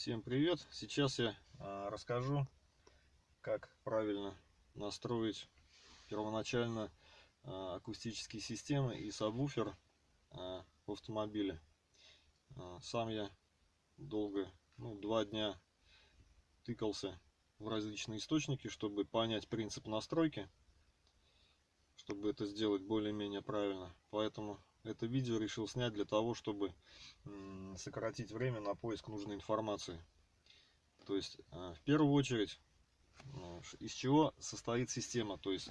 Всем привет! Сейчас я а, расскажу, как правильно настроить первоначально а, акустические системы и сабвуфер а, в автомобиле. Сам я долго, ну, два дня тыкался в различные источники, чтобы понять принцип настройки, чтобы это сделать более-менее правильно. Поэтому это видео решил снять для того, чтобы сократить время на поиск нужной информации. То есть, э, в первую очередь, э, из чего состоит система. То есть,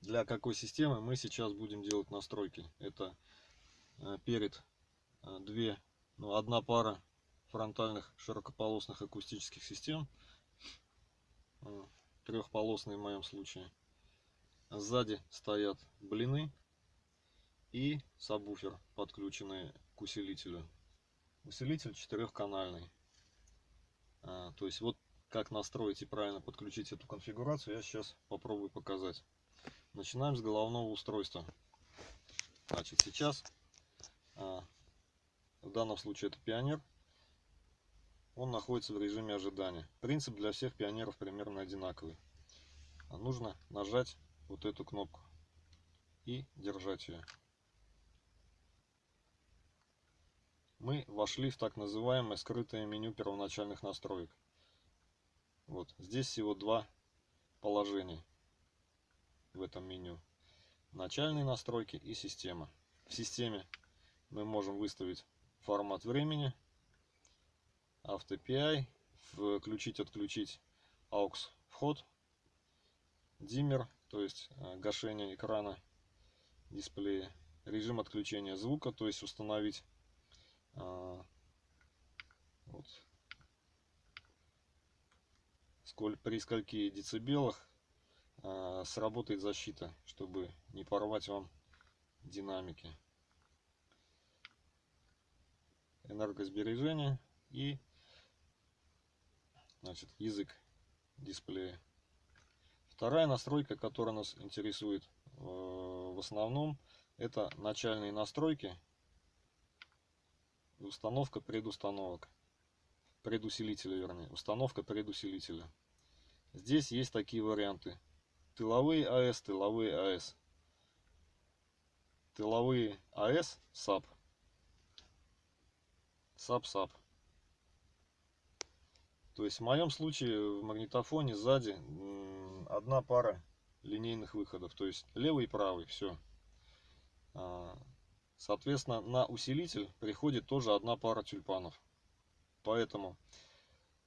для какой системы мы сейчас будем делать настройки. Это э, перед две, ну, одна пара фронтальных широкополосных акустических систем. Трехполосные в моем случае. Сзади стоят блины и сабвуфер, подключенный к усилителю. Усилитель четырехканальный. А, то есть вот как настроить и правильно подключить эту конфигурацию, я сейчас попробую показать. Начинаем с головного устройства. Значит, сейчас, а, в данном случае это пионер, он находится в режиме ожидания. Принцип для всех пионеров примерно одинаковый. Нужно нажать вот эту кнопку и держать ее. Мы вошли в так называемое скрытое меню первоначальных настроек. Вот здесь всего два положения в этом меню. Начальные настройки и система. В системе мы можем выставить формат времени, AutoPI, включить-отключить AUX вход, диммер, то есть э, гашение экрана дисплея, режим отключения звука, то есть установить а, вот. Сколь, при скольки децибелах а, сработает защита, чтобы не порвать вам динамики. Энергосбережение и значит, язык дисплея. Вторая настройка, которая нас интересует э, в основном, это начальные настройки установка предустановок. Предусилителя, вернее. Установка предусилителя. Здесь есть такие варианты. Тыловые АС, тыловые АС. Тыловые АС, САП. САП-САП. То есть в моем случае в магнитофоне сзади одна пара линейных выходов. То есть левый и правый, все. Соответственно, на усилитель приходит тоже одна пара тюльпанов. Поэтому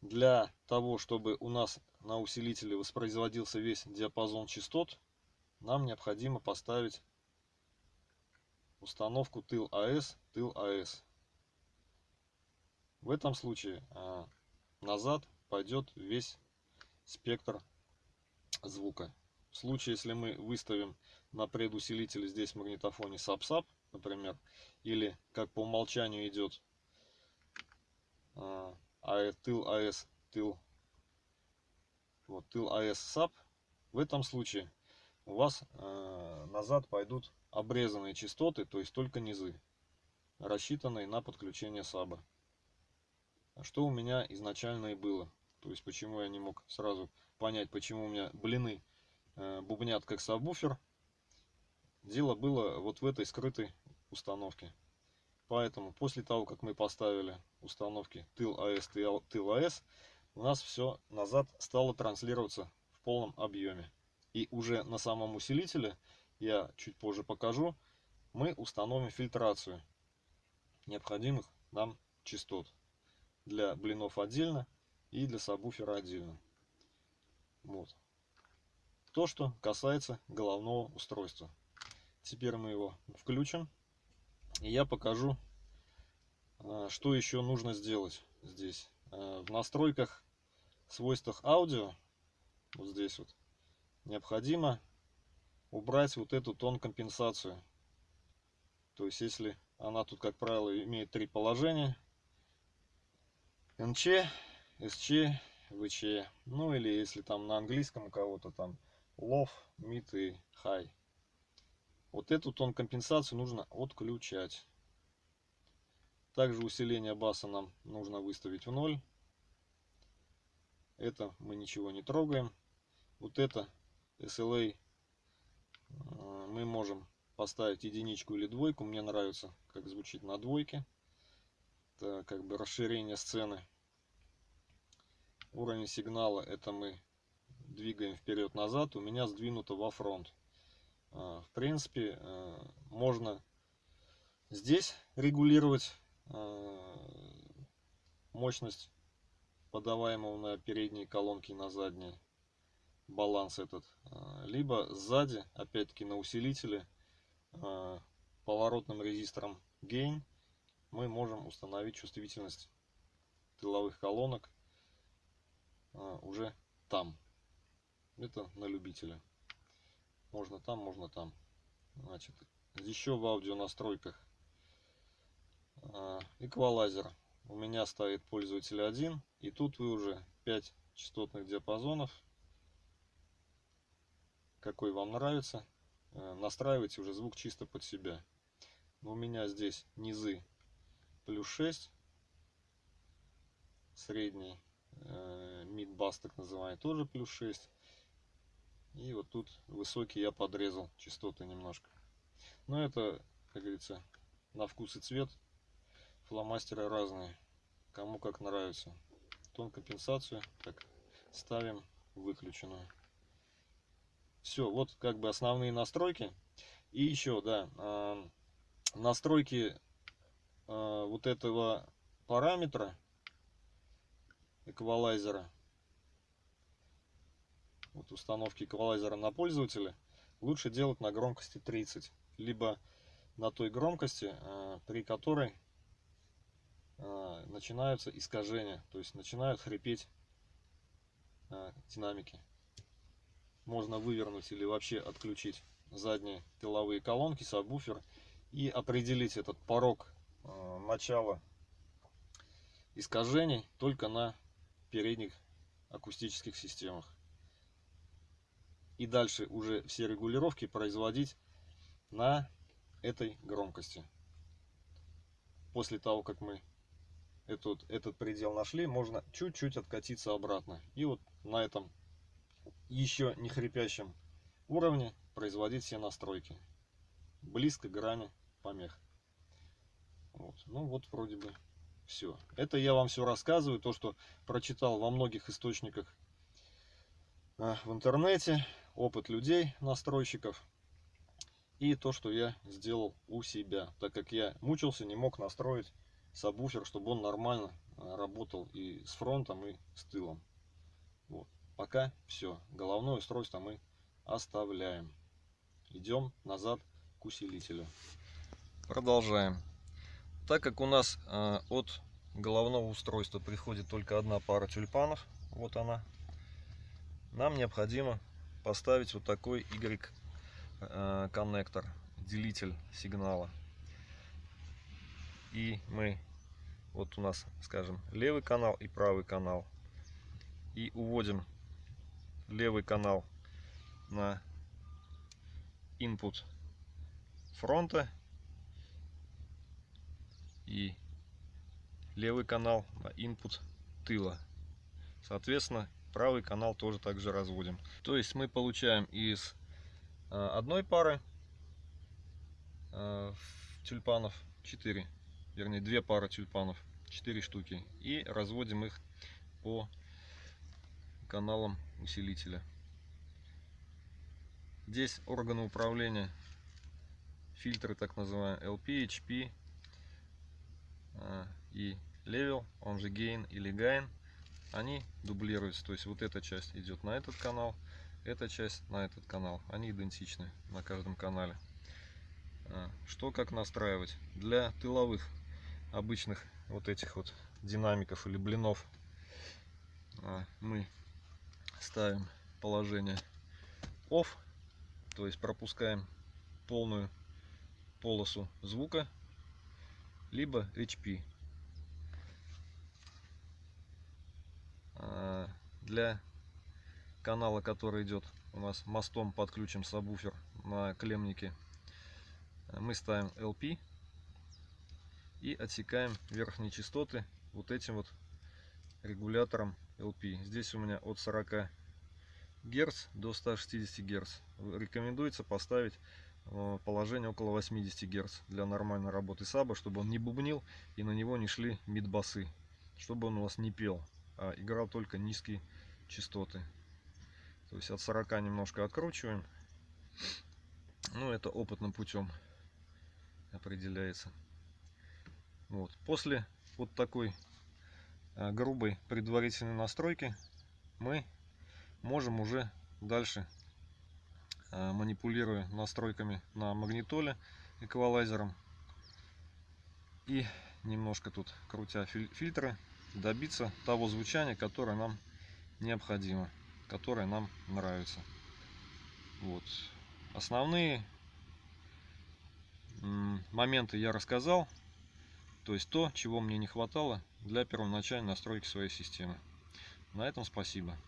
для того, чтобы у нас на усилителе воспроизводился весь диапазон частот, нам необходимо поставить установку тыл АС, тыл АС. В этом случае а, назад пойдет весь спектр звука. В случае, если мы выставим на предусилитель здесь магнитофоне SAP-SAP, например, или как по умолчанию идет а, а, тыл АС, тыл, вот, тыл АС САП, в этом случае у вас а, назад пойдут обрезанные частоты, то есть только низы, рассчитанные на подключение САБа. Что у меня изначально и было. То есть почему я не мог сразу понять, почему у меня блины э, бубнят как сабвуфер. Дело было вот в этой скрытой установки. Поэтому после того, как мы поставили установки тыл АС, тыл АС, у нас все назад стало транслироваться в полном объеме. И уже на самом усилителе, я чуть позже покажу, мы установим фильтрацию необходимых нам частот. Для блинов отдельно и для сабвуфера отдельно. Вот. То, что касается головного устройства. Теперь мы его включим. И я покажу, а, что еще нужно сделать здесь. А, в настройках, свойствах аудио, вот здесь вот, необходимо убрать вот эту тон компенсацию. То есть, если она тут, как правило, имеет три положения. НЧ, СЧ, ВЧ. Ну или если там на английском у кого-то там low, mid и high. Вот эту тон компенсацию нужно отключать. Также усиление баса нам нужно выставить в ноль. Это мы ничего не трогаем. Вот это SLA э, мы можем поставить единичку или двойку. Мне нравится, как звучит на двойке. Это как бы расширение сцены. Уровень сигнала это мы двигаем вперед-назад. У меня сдвинуто во фронт. Э, в принципе, э, можно здесь регулировать мощность подаваемого на передние колонки на задние баланс этот а, либо сзади опять-таки на усилителе а, поворотным резистором gain мы можем установить чувствительность тыловых колонок а, уже там. Это на любителя можно там можно там. Значит еще в аудио настройках эквалайзер. У меня стоит пользователь 1 и тут вы уже 5 частотных диапазонов. Какой вам нравится э, настраивайте уже звук чисто под себя. У меня здесь низы плюс 6 средний э, бас так называемый тоже плюс 6 и вот тут высокий я подрезал частоты немножко. Но это как говорится на вкус и цвет. Фломастеры разные. Кому как нравится. Тон компенсацию так ставим выключенную. Все вот как бы основные настройки. И еще да а, настройки а, вот этого параметра эквалайзера вот установки эквалайзера на пользователя лучше делать на громкости 30 либо на той громкости а, при которой а, начинаются искажения, то есть начинают хрипеть а, динамики. Можно вывернуть или вообще отключить задние тыловые колонки, сабвуфер и определить этот порог начала искажений только на передних акустических системах. И дальше уже все регулировки производить на этой громкости. После того, как мы этот, этот предел нашли, можно чуть-чуть откатиться обратно. И вот на этом еще не хрипящем уровне производить все настройки. Близко к грани помех. Вот. Ну вот вроде бы все. Это я вам все рассказываю, то, что прочитал во многих источниках а, в интернете, опыт людей, настройщиков. И то, что я сделал у себя, так как я мучился, не мог настроить сабвуфер, чтобы он нормально э, работал и с фронтом, и с тылом. Вот. Пока все. Головное устройство мы оставляем. Идем назад к усилителю. Продолжаем. Так как у нас э, от головного устройства приходит только одна пара тюльпанов, вот она, нам необходимо поставить вот такой Y э, делитель сигнала. И мы вот у нас скажем левый канал и правый канал. И уводим левый канал на input фронта. И левый канал на input тыла. Соответственно правый канал тоже также разводим то есть мы получаем из а, одной пары а, тюльпанов 4 вернее две пары тюльпанов, 4 штуки. И разводим их по каналам усилителя. Здесь органы управления, фильтры так называемые LP, HP а, и Level, он же Gain или Gain, они дублируются. То есть вот эта часть идет на этот канал, эта часть на этот канал. Они идентичны на каждом канале. А, что как настраивать? Для тыловых обычных вот этих вот динамиков или блинов а, мы ставим положение off то есть пропускаем полную полосу звука либо HP для канала который идет у нас мостом подключим сабвуфер на клемнике мы ставим LP И отсекаем верхние частоты вот этим вот регулятором LP. Здесь у меня от 40 Гц до 160 Гц. Рекомендуется поставить э, положение около 80 Гц для нормальной работы саба, чтобы он не бубнил и на него не шли мидбасы, чтобы он у вас не пел, а играл только низкие частоты. То есть от 40 немножко откручиваем. Ну, это опытным путем определяется. Вот. После вот такой а, грубой предварительной настройки мы можем уже дальше, а, манипулируя настройками на магнитоле, эквалайзером и немножко тут крутя фильтры, добиться того звучания, которое нам необходимо, которое нам нравится. Вот. Основные моменты я рассказал. То есть то, чего мне не хватало для первоначальной настройки своей системы. На этом спасибо.